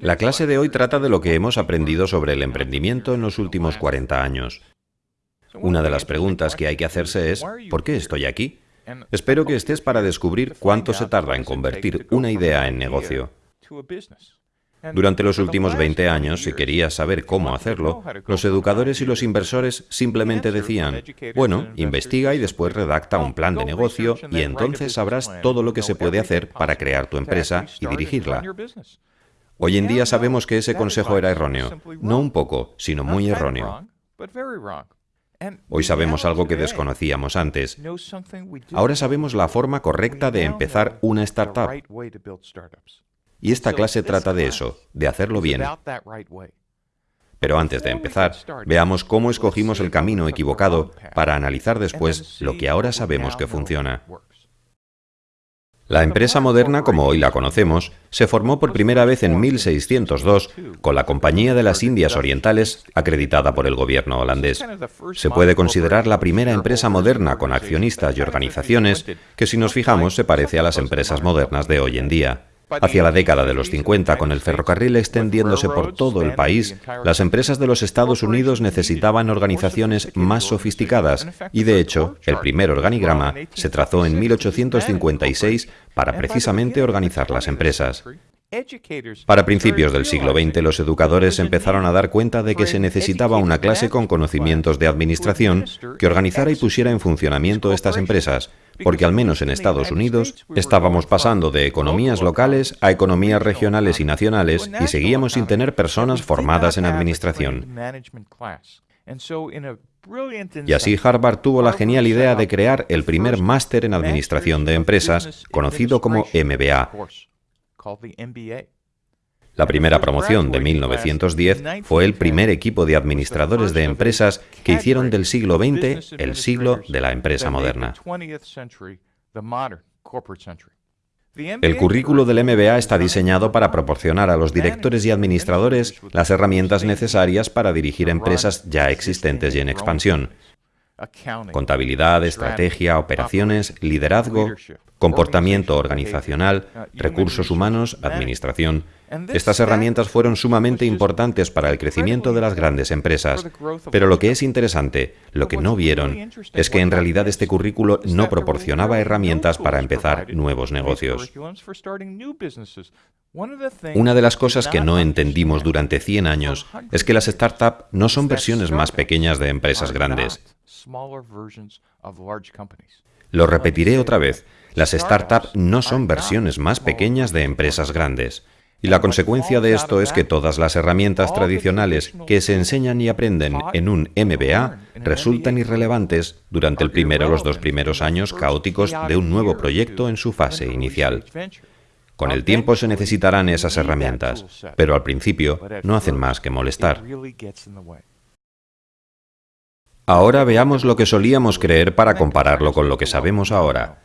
La clase de hoy trata de lo que hemos aprendido sobre el emprendimiento en los últimos 40 años. Una de las preguntas que hay que hacerse es, ¿por qué estoy aquí? Espero que estés para descubrir cuánto se tarda en convertir una idea en negocio. Durante los últimos 20 años, si querías saber cómo hacerlo, los educadores y los inversores simplemente decían, bueno, investiga y después redacta un plan de negocio y entonces sabrás todo lo que se puede hacer para crear tu empresa y dirigirla. Hoy en día sabemos que ese consejo era erróneo, no un poco, sino muy erróneo. Hoy sabemos algo que desconocíamos antes. Ahora sabemos la forma correcta de empezar una startup. Y esta clase trata de eso, de hacerlo bien. Pero antes de empezar, veamos cómo escogimos el camino equivocado para analizar después lo que ahora sabemos que funciona. La empresa moderna, como hoy la conocemos, se formó por primera vez en 1602 con la Compañía de las Indias Orientales, acreditada por el gobierno holandés. Se puede considerar la primera empresa moderna con accionistas y organizaciones que, si nos fijamos, se parece a las empresas modernas de hoy en día. Hacia la década de los 50, con el ferrocarril extendiéndose por todo el país, las empresas de los Estados Unidos necesitaban organizaciones más sofisticadas y, de hecho, el primer organigrama se trazó en 1856 para precisamente organizar las empresas. Para principios del siglo XX, los educadores empezaron a dar cuenta de que se necesitaba una clase con conocimientos de administración que organizara y pusiera en funcionamiento estas empresas, porque al menos en Estados Unidos estábamos pasando de economías locales a economías regionales y nacionales y seguíamos sin tener personas formadas en administración. Y así Harvard tuvo la genial idea de crear el primer máster en administración de empresas, conocido como MBA. La primera promoción de 1910 fue el primer equipo de administradores de empresas que hicieron del siglo XX el siglo de la empresa moderna. El currículo del MBA está diseñado para proporcionar a los directores y administradores las herramientas necesarias para dirigir empresas ya existentes y en expansión. Contabilidad, estrategia, operaciones, liderazgo, comportamiento organizacional, recursos humanos, administración. Estas herramientas fueron sumamente importantes para el crecimiento de las grandes empresas. Pero lo que es interesante, lo que no vieron, es que en realidad este currículo no proporcionaba herramientas para empezar nuevos negocios. Una de las cosas que no entendimos durante 100 años es que las startups no son versiones más pequeñas de empresas grandes. Lo repetiré otra vez, las startups no son versiones más pequeñas de empresas grandes. Y la consecuencia de esto es que todas las herramientas tradicionales que se enseñan y aprenden en un MBA resultan irrelevantes durante el primero o los dos primeros años caóticos de un nuevo proyecto en su fase inicial. Con el tiempo se necesitarán esas herramientas, pero al principio no hacen más que molestar. Ahora veamos lo que solíamos creer para compararlo con lo que sabemos ahora.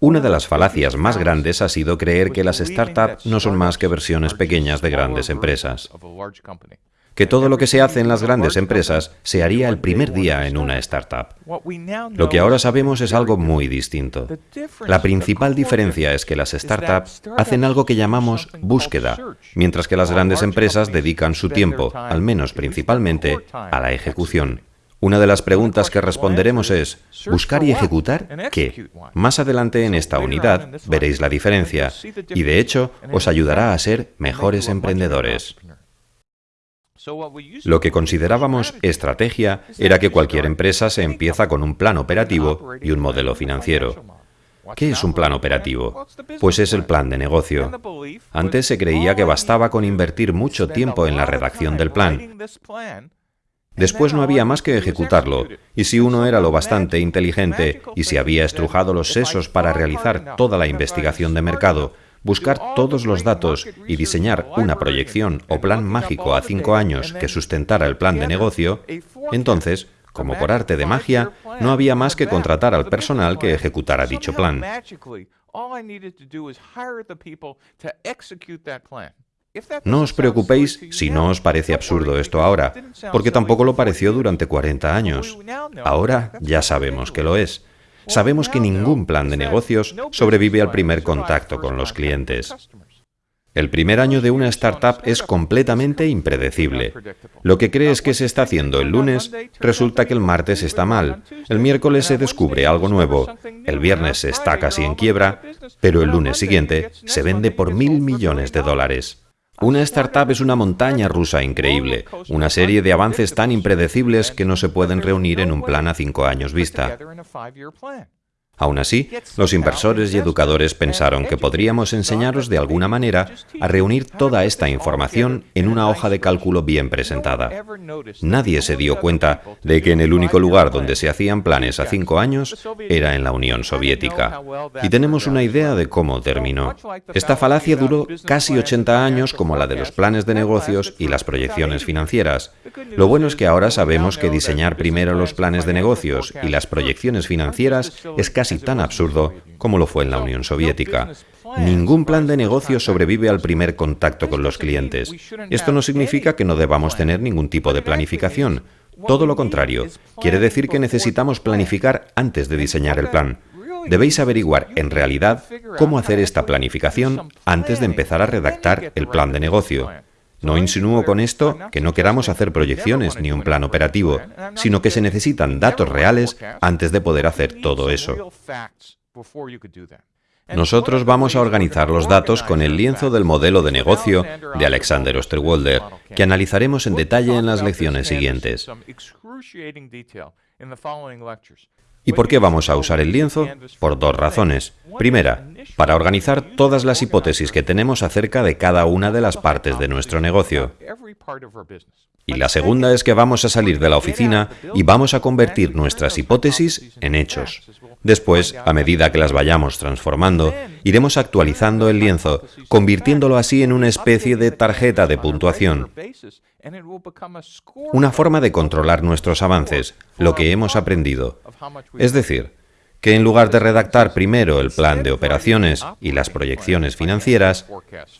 Una de las falacias más grandes ha sido creer que las startups no son más que versiones pequeñas de grandes empresas. Que todo lo que se hace en las grandes empresas se haría el primer día en una startup. Lo que ahora sabemos es algo muy distinto. La principal diferencia es que las startups hacen algo que llamamos búsqueda, mientras que las grandes empresas dedican su tiempo, al menos principalmente, a la ejecución. Una de las preguntas que responderemos es, ¿buscar y ejecutar qué? Más adelante en esta unidad veréis la diferencia y de hecho os ayudará a ser mejores emprendedores. Lo que considerábamos estrategia era que cualquier empresa se empieza con un plan operativo y un modelo financiero. ¿Qué es un plan operativo? Pues es el plan de negocio. Antes se creía que bastaba con invertir mucho tiempo en la redacción del plan, Después no había más que ejecutarlo, y si uno era lo bastante inteligente y si había estrujado los sesos para realizar toda la investigación de mercado, buscar todos los datos y diseñar una proyección o plan mágico a cinco años que sustentara el plan de negocio, entonces, como por arte de magia, no había más que contratar al personal que ejecutara dicho plan. No os preocupéis si no os parece absurdo esto ahora, porque tampoco lo pareció durante 40 años. Ahora ya sabemos que lo es. Sabemos que ningún plan de negocios sobrevive al primer contacto con los clientes. El primer año de una startup es completamente impredecible. Lo que crees que se está haciendo el lunes, resulta que el martes está mal, el miércoles se descubre algo nuevo, el viernes está casi en quiebra, pero el lunes siguiente se vende por mil millones de dólares. Una startup es una montaña rusa increíble, una serie de avances tan impredecibles que no se pueden reunir en un plan a cinco años vista. Aún así, los inversores y educadores pensaron que podríamos enseñaros de alguna manera a reunir toda esta información en una hoja de cálculo bien presentada. Nadie se dio cuenta de que en el único lugar donde se hacían planes a cinco años era en la Unión Soviética. Y tenemos una idea de cómo terminó. Esta falacia duró casi 80 años como la de los planes de negocios y las proyecciones financieras. Lo bueno es que ahora sabemos que diseñar primero los planes de negocios y las proyecciones financieras es casi tan absurdo como lo fue en la Unión Soviética. Ningún plan de negocio sobrevive al primer contacto con los clientes. Esto no significa que no debamos tener ningún tipo de planificación. Todo lo contrario, quiere decir que necesitamos planificar antes de diseñar el plan. Debéis averiguar, en realidad, cómo hacer esta planificación antes de empezar a redactar el plan de negocio. No insinúo con esto que no queramos hacer proyecciones ni un plan operativo, sino que se necesitan datos reales antes de poder hacer todo eso. Nosotros vamos a organizar los datos con el lienzo del modelo de negocio de Alexander Osterwalder, que analizaremos en detalle en las lecciones siguientes. ¿Y por qué vamos a usar el lienzo? Por dos razones. Primera, para organizar todas las hipótesis que tenemos acerca de cada una de las partes de nuestro negocio. Y la segunda es que vamos a salir de la oficina y vamos a convertir nuestras hipótesis en hechos. Después, a medida que las vayamos transformando, iremos actualizando el lienzo, convirtiéndolo así en una especie de tarjeta de puntuación. Una forma de controlar nuestros avances, lo que hemos aprendido. Es decir, que en lugar de redactar primero el plan de operaciones y las proyecciones financieras,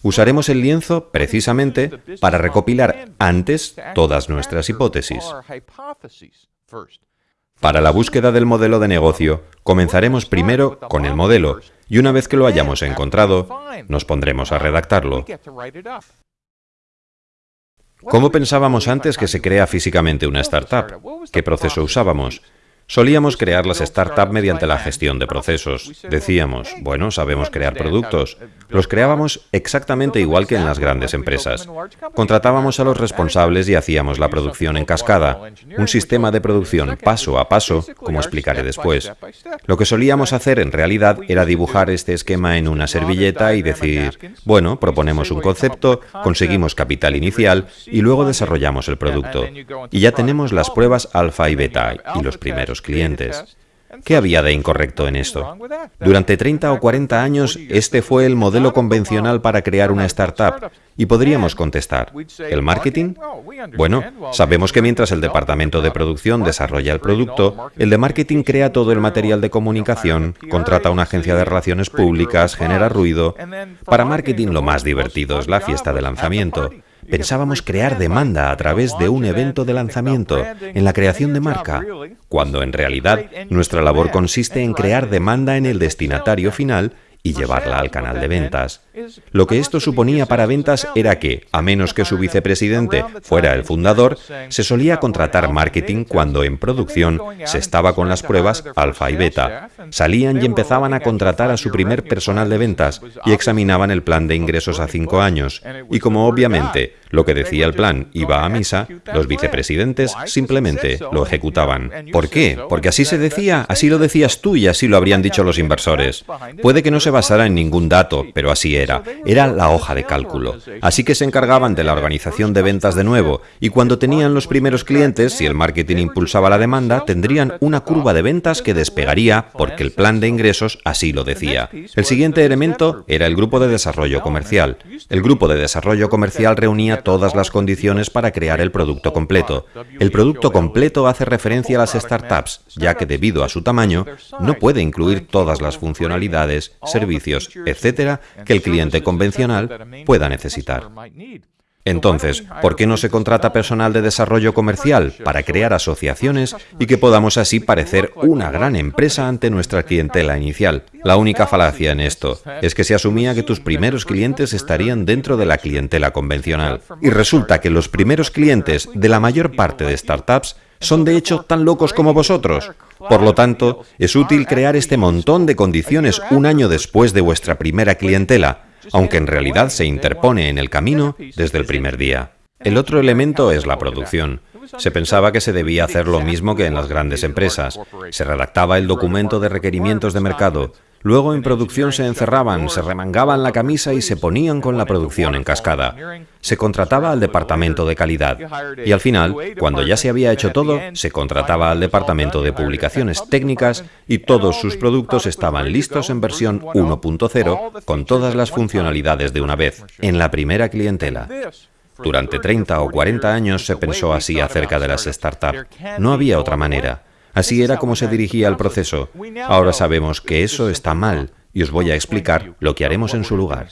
usaremos el lienzo precisamente para recopilar antes todas nuestras hipótesis. Para la búsqueda del modelo de negocio, comenzaremos primero con el modelo y una vez que lo hayamos encontrado, nos pondremos a redactarlo. ¿Cómo pensábamos antes que se crea físicamente una startup? ¿Qué proceso usábamos? Solíamos crear las startups mediante la gestión de procesos. Decíamos, bueno, sabemos crear productos. Los creábamos exactamente igual que en las grandes empresas. Contratábamos a los responsables y hacíamos la producción en cascada, un sistema de producción paso a paso, como explicaré después. Lo que solíamos hacer en realidad era dibujar este esquema en una servilleta y decir, bueno, proponemos un concepto, conseguimos capital inicial y luego desarrollamos el producto. Y ya tenemos las pruebas alfa y beta y los primeros clientes. ¿Qué había de incorrecto en esto? Durante 30 o 40 años, este fue el modelo convencional para crear una startup. Y podríamos contestar, ¿el marketing? Bueno, sabemos que mientras el departamento de producción desarrolla el producto, el de marketing crea todo el material de comunicación, contrata una agencia de relaciones públicas, genera ruido. Para marketing lo más divertido es la fiesta de lanzamiento. Pensábamos crear demanda a través de un evento de lanzamiento, en la creación de marca, cuando en realidad nuestra labor consiste en crear demanda en el destinatario final y llevarla al canal de ventas. Lo que esto suponía para ventas era que, a menos que su vicepresidente fuera el fundador, se solía contratar marketing cuando en producción se estaba con las pruebas alfa y beta. Salían y empezaban a contratar a su primer personal de ventas y examinaban el plan de ingresos a cinco años. Y como obviamente lo que decía el plan iba a misa, los vicepresidentes simplemente lo ejecutaban. ¿Por qué? Porque así se decía, así lo decías tú y así lo habrían dicho los inversores. Puede que no se basara en ningún dato, pero así era. Era la hoja de cálculo. Así que se encargaban de la organización de ventas de nuevo, y cuando tenían los primeros clientes, si el marketing impulsaba la demanda, tendrían una curva de ventas que despegaría porque el plan de ingresos así lo decía. El siguiente elemento era el grupo de desarrollo comercial. El grupo de desarrollo comercial reunía todas las condiciones para crear el producto completo. El producto completo hace referencia a las startups, ya que debido a su tamaño, no puede incluir todas las funcionalidades, servicios, etcétera, que el cliente convencional pueda necesitar. Entonces, ¿por qué no se contrata personal de desarrollo comercial para crear asociaciones y que podamos así parecer una gran empresa ante nuestra clientela inicial? La única falacia en esto es que se asumía que tus primeros clientes estarían dentro de la clientela convencional. Y resulta que los primeros clientes de la mayor parte de startups son de hecho tan locos como vosotros. Por lo tanto, es útil crear este montón de condiciones un año después de vuestra primera clientela, aunque en realidad se interpone en el camino desde el primer día. El otro elemento es la producción. Se pensaba que se debía hacer lo mismo que en las grandes empresas. Se redactaba el documento de requerimientos de mercado, Luego en producción se encerraban, se remangaban la camisa y se ponían con la producción en cascada. Se contrataba al departamento de calidad. Y al final, cuando ya se había hecho todo, se contrataba al departamento de publicaciones técnicas y todos sus productos estaban listos en versión 1.0 con todas las funcionalidades de una vez, en la primera clientela. Durante 30 o 40 años se pensó así acerca de las startups. No había otra manera. Así era como se dirigía el proceso. Ahora sabemos que eso está mal y os voy a explicar lo que haremos en su lugar.